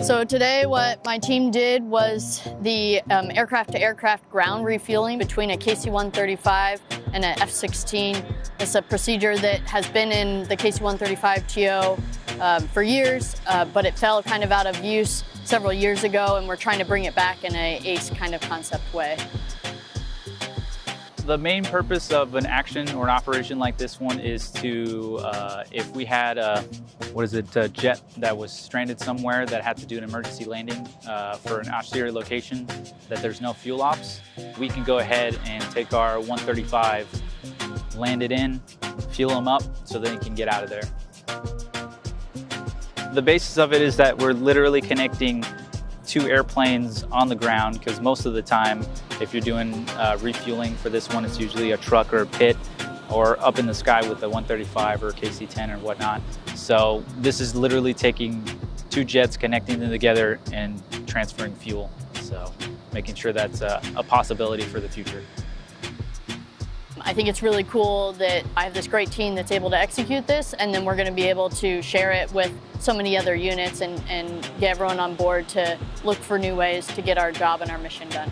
So today what my team did was the um, aircraft-to-aircraft ground refueling between a KC-135 and an F-16. It's a procedure that has been in the KC-135 TO um, for years, uh, but it fell kind of out of use several years ago and we're trying to bring it back in a ACE kind of concept way. The main purpose of an action or an operation like this one is to, uh, if we had a, what is it, a jet that was stranded somewhere that had to do an emergency landing uh, for an austere location, that there's no fuel ops, we can go ahead and take our 135, land it in, fuel them up so they can get out of there. The basis of it is that we're literally connecting two airplanes on the ground because most of the time if you're doing uh, refueling for this one it's usually a truck or a pit or up in the sky with a 135 or KC-10 or whatnot. So this is literally taking two jets, connecting them together and transferring fuel. So making sure that's a, a possibility for the future. I think it's really cool that I have this great team that's able to execute this and then we're going to be able to share it with so many other units and, and get everyone on board to look for new ways to get our job and our mission done.